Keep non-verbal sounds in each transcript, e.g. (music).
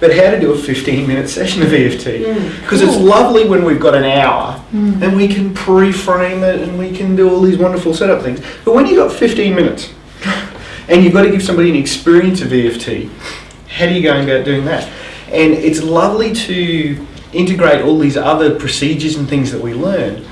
but how to do a 15 minute session of EFT. Mm. Because it's lovely when we've got an hour mm. and we can pre-frame it and we can do all these wonderful setup things. But when you've got 15 minutes (laughs) and you've got to give somebody an experience of EFT, how do you go about doing that? And it's lovely to integrate all these other procedures and things that we learn.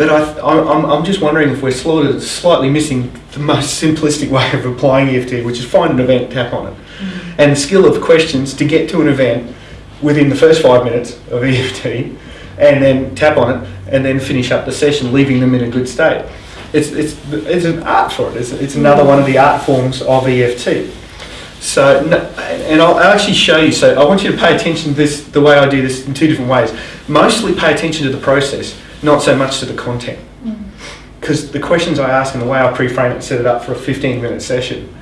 But I, I'm, I'm just wondering if we're slightly missing the most simplistic way of applying EFT, which is find an event, tap on it, mm-hmm. and the skill of questions to get to an event within the first five minutes of EFT, and then tap on it, and then finish up the session, leaving them in a good state. It's, it's, it's an art for it. It's, it's another one of the art forms of EFT. So, and I'll actually show you. So, I want you to pay attention to this, the way I do this in two different ways. Mostly pay attention to the process, not so much to the content. Mm-hmm. Because the questions I ask and the way I pre-frame it and set it up for a 15 minute session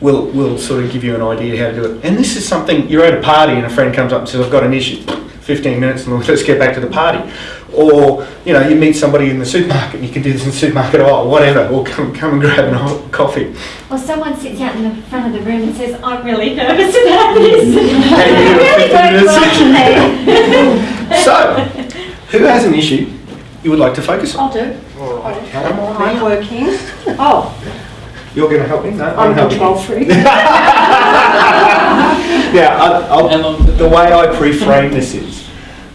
will, will sort of give you an idea how to do it. And this is something, you're at a party and a friend comes up and says, I've got an issue. 15 minutes and (laughs) let's get back to the party. Or, you know, you meet somebody in the supermarket and you can do this in the supermarket or whatever, or come, come and grab a coffee. Or someone sits out in the front of the room and says, I'm really nervous about this. (laughs) And you (laughs) really 15 don't want. So, who has an issue you would like to focus on? I'll do. All right, come on I'm working. Oh, You're going to help me? No, I'm a helping control you. freak. (laughs) Yeah, I, And I'll, the way I pre-frame this is,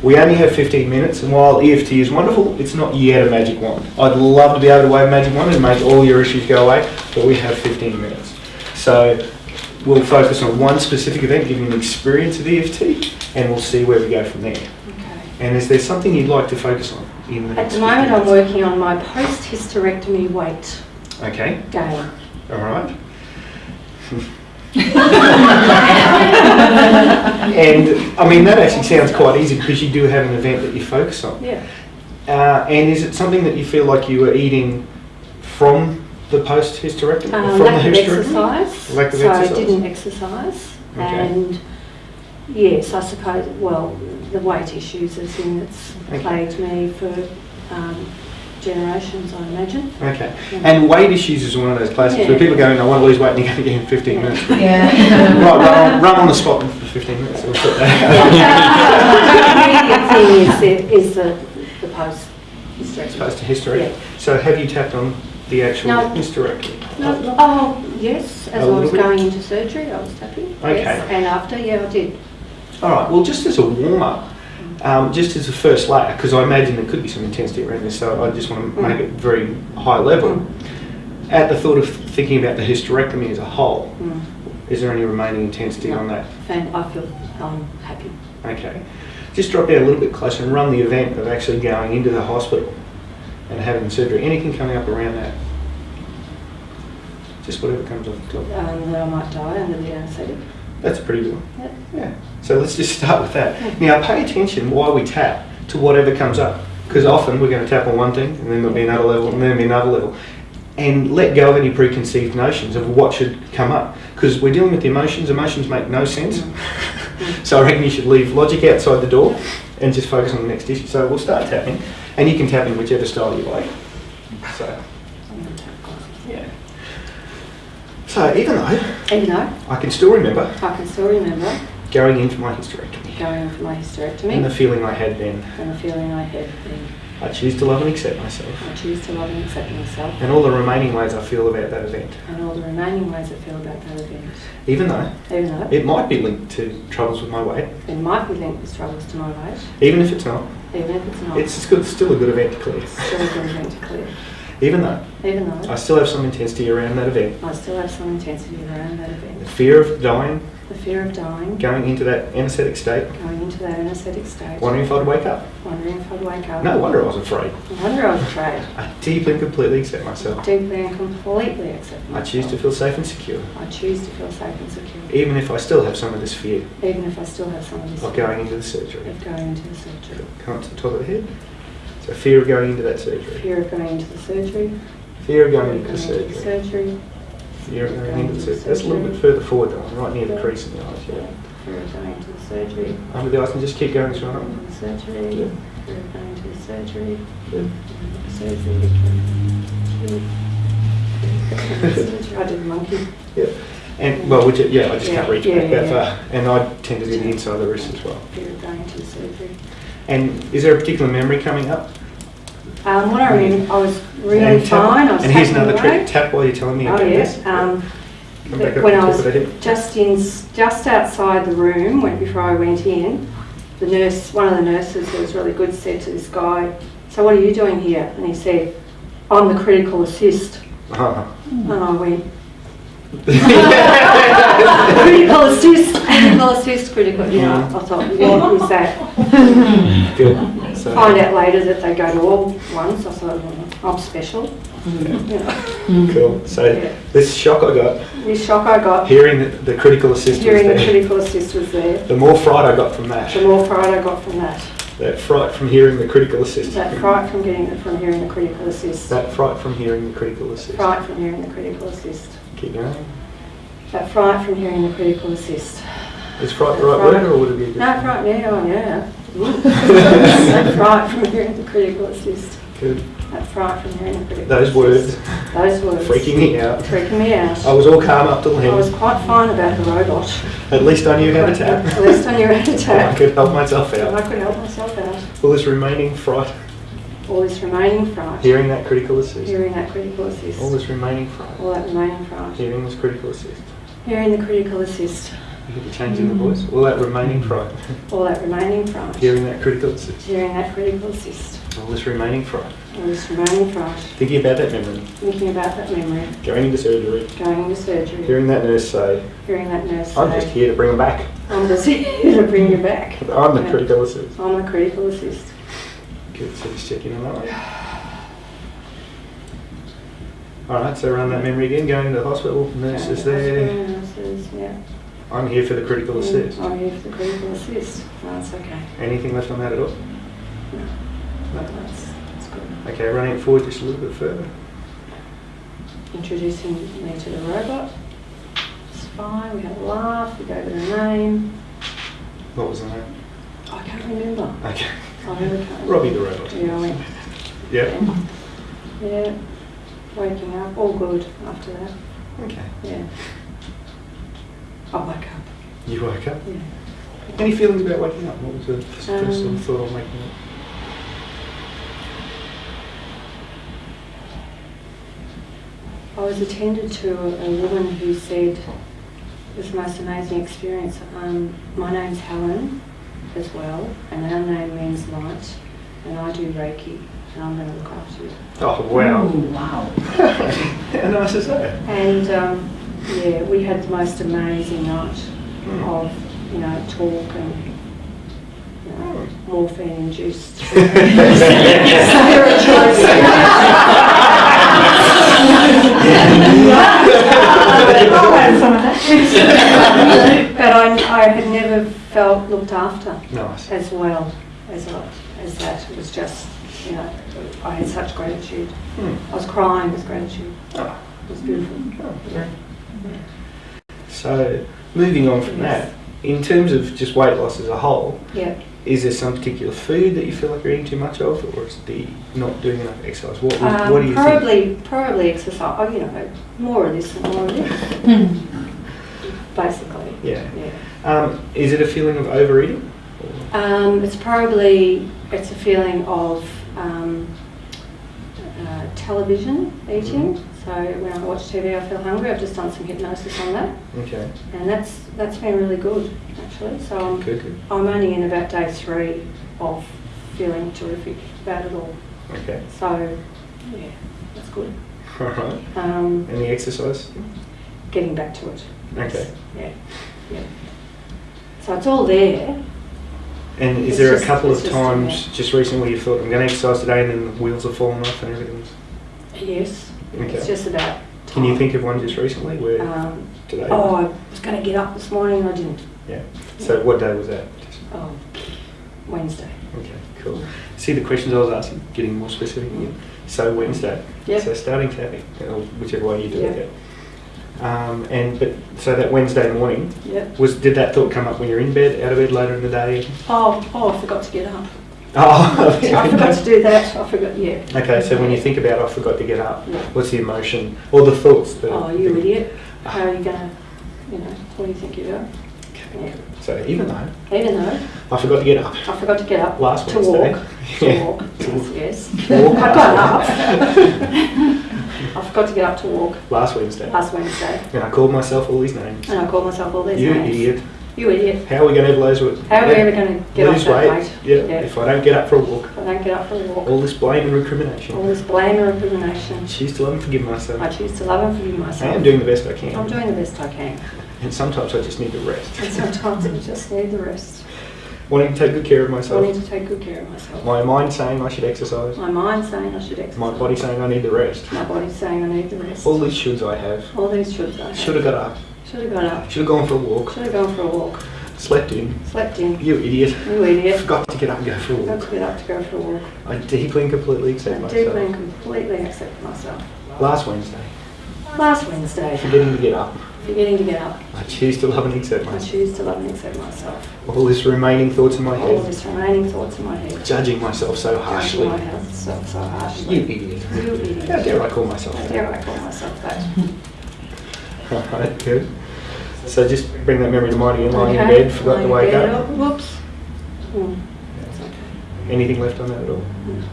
we only have 15 minutes, and while EFT is wonderful, it's not yet a magic wand. I'd love to be able to wave a magic wand and make all your issues go away, but we have 15 minutes. So we'll focus on one specific event, give you an experience of EFT, and we'll see where we go from there. Okay. And is there something you'd like to focus on in the At the moment, I'm working on my post-hysterectomy weight Okay, gain. all right. (laughs) and I mean that actually sounds quite easy because you do have an event that you focus on. Yeah. Uh, and is it something that you feel like you were eating from the post hysterectomy? Um, from lack of hysterectomy? exercise. Lack of so exercise. I didn't exercise. Okay. And yes, I suppose, well, the weight issues is in it's Okay. plagued me for um, generations, I imagine. Okay. And weight issues is one of those classics where Yeah. people go, I want to lose weight and you're going to get in 15 minutes. (laughs) Right, Yeah. run, on, run on the spot for 15 minutes. We'll put that. the immediate thing is the, is the, the post hysterectomy. Post hysterectomy. Yeah. So have you tapped on the actual No. hysterectomy? No, oh, yes, as I was little bit? going into surgery, I was tapping. Okay. Yes, and after, yeah, I did. All right. Well, just as a warm up, um, just as a first layer, because I imagine there could be some intensity around this, so I just want to Mm. make it very high level. At the thought of thinking about the hysterectomy as a whole, Mm. is there any remaining intensity No. on that? I feel um, happy. Okay. Just drop down a little bit closer and run the event of actually going into the hospital and having surgery. Anything coming up around that? Just whatever comes off the top. Um, that I might die under the anaesthetic. That's a pretty good one. Yep. Yeah. So let's just start with that. Now pay attention while we tap to whatever comes up. Because often we're going to tap on one thing and then there'll be another level and then there'll be another level. And let go of any preconceived notions of what should come up. Because we're dealing with the emotions. Emotions make no sense. (laughs) so I reckon you should leave logic outside the door and just focus on the next issue. So we'll start tapping. And you can tap in whichever style you like. So, I'm going to tap glasses. yeah. So even though Even though I can still remember I can still remember going in for my hysterectomy going in for my hysterectomy and the feeling I had then. and the feeling I had then. I choose to love and accept myself. I choose to love and accept myself And all the remaining ways I feel about that event. and all the remaining ways I feel about that event. Even though Even though it might be linked to troubles with my weight, it might be linked with struggles to my weight, even if it's not, even if it's not, it's still a good event to clear. still a good event to clear. Even though Even though I still have some intensity around that event. I still have some intensity around that event. The fear of dying, The fear of dying, going into that anaesthetic state, going into that anaesthetic state, wondering if I'd wake up. wondering if I'd wake up. No wonder I was afraid. No wonder I was afraid. I deeply and completely accept myself. Deeply and completely accept myself. I choose to feel safe and secure, I choose to feel safe and secure, even if I still have some of this fear even if I still have some of this of going into the surgery. of going into the surgery. Come up to the top of the head. So fear of going into that surgery. Fear of going into the surgery. Fear of going into the going into the surgery. surgery. Fear of going into the surgery. That's a little bit further forward though, right near the crease in the eyes, yeah. Fear of going into the surgery. Um, Under the eyes and just keep going up. surgery. Yeah. Fear of going into the surgery. Yeah. Surgery. I did the monkey. Yeah. And, well, which, yeah, I just can't reach yeah, back that yeah. far. And I tend to do the inside of the wrist as well. Fear of going to the surgery. And is there a particular memory coming up? Um, what I remember, I was really And fine. I was And here's another away. trick, tap while you're telling me Oh about yeah. this. Um, Come back up when I was just in, just outside the room, when before I went in, the nurse, one of the nurses who was really good, said to this guy, "So what are you doing here?" And he said, "I'm the critical assist." Oh. And I went, critical assist, critical assist, critical. You I thought, what that? Good. So, Find out later that they go to all ones. I thought, "Oh, I'm special. Cool. So Yeah. this shock I got, this shock I got hearing the, the critical assist was hearing the critical assist was there. The more fright I got from that, The more fright I got from that. that fright from hearing the critical assist. That fright from getting from hearing the critical assist. That fright from hearing the critical assist. Fright from hearing the critical assist. Keep going. That fright from hearing the critical assist. Is fright the right word or would it be a No, fright, yeah, oh yeah. that fright from hearing the critical assist. Good. That fright from hearing the critical Those words assist. Those words. freaking me out. Freaking me out. I was all calm up till I was quite fine about the robot. At least I knew how to tap. At least I knew how to (laughs) tap. I could help myself And I out. could help myself out. All this remaining fright, All this remaining fright. hearing that critical assist. Hearing that critical assist. All this remaining fright, All that remaining fright. hearing this critical assist. Hearing the critical assist. You could be changing the voice. All that remaining fright, (laughs) All that remaining fright. hearing that critical assist. Hearing that critical assist. All this remaining fright, All this remaining fright. thinking about that memory, Thinking about that memory. going into surgery, Going into surgery. hearing that nurse say, Hearing that nurse I'm say, just here to bring them back. I'm just (laughs) here to bring you back. (laughs) I'm the critical assist. I'm the critical assist. Good, so just checking on that one. Alright, so run that memory again, going to the hospital, nurse is there. Nurses, yeah. I'm here for the critical mm, assist. I'm here for the critical assist. That's okay. Anything left on that at all? That's, that's good. Okay, running it forward just a little bit further. Introducing me to the robot. It's fine. We had a laugh. We gave it a name. What was the name? I can't remember. Okay. I. Robbie the robot. Yeah. Yeah. Yeah. Waking up, all good after that. Okay. Yeah. I wake up. You wake up. Yeah. Any feelings about waking up? What was the first sort Um, of thought on waking up? I was attended to a, a woman who said it was the most amazing experience. Um, my name's Helen as well, and our name means light, and I do Reiki, and I'm going to look after you. Oh, wow. wow. (laughs) How nice is that? And um, yeah, we had the most amazing night Hmm. of, you know, talk and you know, morphine induced. but (laughs) (laughs) I, I had never felt looked after Nice. as well as as that. It was just, you know, I had such gratitude. Hmm. I was crying with gratitude. Oh, It was beautiful. oh, very- So, moving on from that, in terms of just weight loss as a whole, Yeah. is there some particular food that you feel like you're eating too much of, or is it the not doing enough exercise? What, was- Um, what do you think? probably, probably exercise. Oh, you know, more of this and more of this. (laughs) Basically. Yeah. Yeah. Um, is it a feeling of overeating? Um, it's probably it's a feeling of um, uh, television eating. So when I watch TV, I feel hungry. I've just done some hypnosis on that, Okay. and that's that's been really good actually. So I'm, Good, good. I'm only in about day three of feeling terrific about it all. Okay. So yeah, that's good. All right. Um, the exercise? getting back to it. Okay. Yeah, yeah. So it's all there. And is It's there just- a couple of it's just, times just recently you thought, I'm going to exercise today and then the wheels have fallen off and everything's... Yes. Okay. It's just about. Can you think of one just recently where Um, today? oh, I was going to get up this morning. And I didn't. Yeah. So what day was that? Oh, Wednesday. Okay, cool. See the questions I was asking, getting more specific again. So Wednesday. Yeah. So starting tapping, whichever way you do Yep. it. Um, and but so that Wednesday morning Yep. was did that thought come up when you're in bed, out of bed later in the day? Oh, oh, I forgot to get up. Oh, (laughs) I forgot to do that. I forgot. Yeah. Okay, so when you think about I forgot to get up, Yeah. what's the emotion or the thoughts? That Oh, you idiot! How are you going to? you know, what do you think you do? Okay. So even though Even though I forgot to get up I forgot to get up last to Wednesday, walk, to walk, (laughs) To walk. yes, yes. Walk I got up. (laughs) (laughs) I forgot to get up to walk last Wednesday, last Wednesday, and I called myself all these names. and I called myself all these You names. idiot! You idiot. How are we going to ever lose weight? How are we ever going to get lose off weight? weight? Yeah. Yeah. If I don't get up for a walk, If I don't get up for a walk. all this blame and recrimination. All this blame and recrimination. I Choose to love and forgive myself. I choose to love and forgive myself. I am doing the best I can. I'm doing the best I can. and sometimes I just need to rest. And sometimes I just need the rest. Wanting to take good care of I myself. need to take good care of myself. My mind saying I should exercise. My mind saying I should exercise. My body saying I need the rest. My body saying I need the rest. All these shoulds I have. All these shoulds I have. Should have got up. Should have got up. Should have gone for a walk. Should have gone for a walk. Slept in. Slept in. You idiot. You idiot. Forgot to get up and go for a Got walk. to get up to go for a walk. I deeply and completely accept I deeply and completely accept myself. Last Wednesday, Last Wednesday, forgetting to get up, forgetting to get up. I choose to love and accept I myself. choose to love and accept myself. All this remaining thoughts in my head. All head, this remaining thoughts in my head. judging myself so harshly. Judging harshly. myself so You harshly. idiot. You idiot. How dare I call myself How that? dare I call myself that? (laughs) Alright, good. So just bring that memory to mind again, lying in bed, forgot to lying in wake bed, up. oh, Whoops. Hmm. Anything left on that at all? Mm.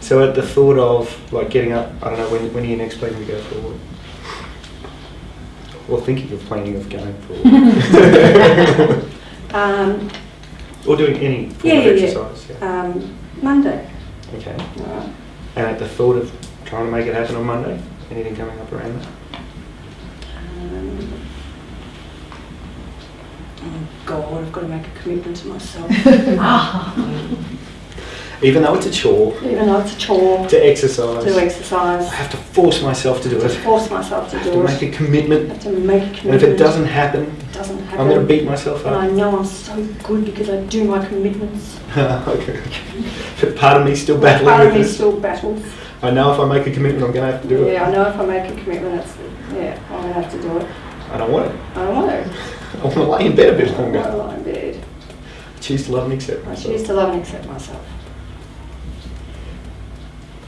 So at the thought of like getting up, I don't know, when, when are you next planning to go for a walk? Or thinking of planning of going for? (laughs) Um, or doing any form Yeah, of yeah, yeah. exercise? Yeah. um, Monday. Okay. Alright. And at the thought of trying to make it happen on Monday, anything coming up around that? Um, oh God, I've got to make a commitment to myself. (laughs) Even though it's a chore Even though it's a chore to exercise, to exercise. I have to force myself to do to it. force myself to I have to do make a commitment. I have to make a And if it doesn't happen, It doesn't happen. I'm going to beat myself up. And I know I'm so good because I do my commitments. (laughs) okay. But part of me still battling Part of me this. still battles. I know if I make a commitment, I'm going to have to do it. Yeah, I know if I make a commitment, it's, yeah, I'm going to have to do it. I don't want it. I don't want to. (laughs) I want to lay in bed a bit longer. I want to lie in bed. I Choose to love and accept I choose to love and accept myself.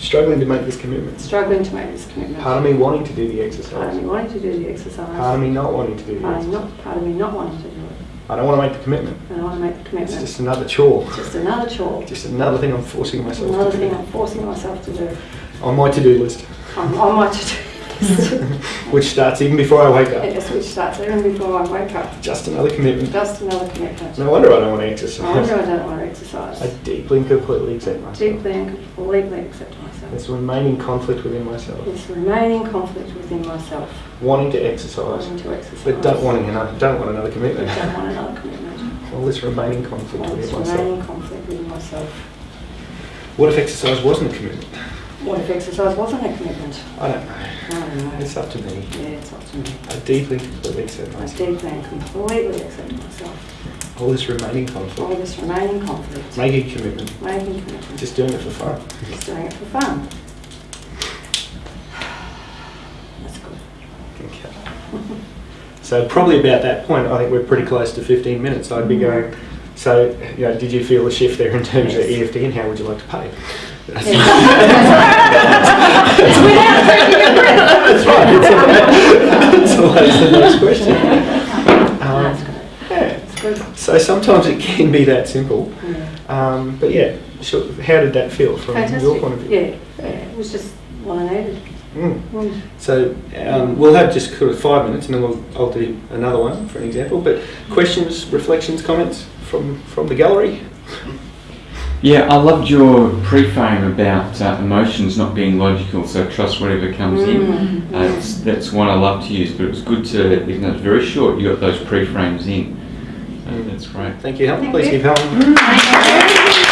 Struggling to make this commitment. Struggling to make this commitment. Part of me wanting to do the exercise. Part of me wanting to do the exercise. Part of me not wanting to do the Part of me exercise. not, part of me not wanting to do it. I don't want to make the commitment. I don't want to make the commitment. It's just another chore. It's just another chore. Just another thing I'm forcing myself Another to thing do. I'm forcing myself to do. On my to-do list, I'm on my to-do list. (laughs) which starts even before I wake up. Yes, which starts even before I wake up. Just another commitment. Just another commitment. No wonder I don't want to exercise. No wonder. I don't want to exercise. I deeply and completely accept myself. Deeply and completely accept myself. This remaining conflict within myself. This remaining conflict within myself. Wanting to exercise, Wanting to exercise. but don't wanting another, don't want another But commitment. don't want another commitment. All this remaining conflict All this within myself. remaining conflict within myself. What if exercise wasn't a commitment? What if exercise wasn't a commitment? I don't know. I don't know. It's up to me. Yeah, it's up to me. I deeply completely accept I deeply and completely accept myself. All this remaining All conflict. this remaining conflict. Making a commitment. Making commitments. Just doing it for fun. Just doing it for fun. That's good. Okay. So probably about that point, I think we're pretty close to 15 minutes. I'd be mm-hmm. going, so, you know, did you feel a shift there in terms of EFT and how would you like to pay? That's (laughs) right. That's always the next question. Um, That's good. yeah. That's good. So sometimes it can be that simple. Yeah. Um, but yeah, sure. how did that feel from your point of view? Yeah, yeah, it was just what I needed. Mm. Mm. So um, we'll have just sort of five minutes, and then we'll, I'll do another one for an example. But questions, reflections, comments from from the gallery. Yeah, I loved your pre-frame about uh, emotions not being logical, so trust whatever comes in. Mm. Uh, that's one I love to use, but it was good to, even though it's very short, you got those pre-frames in. That's great. Thank you, Helen. Please give Helen.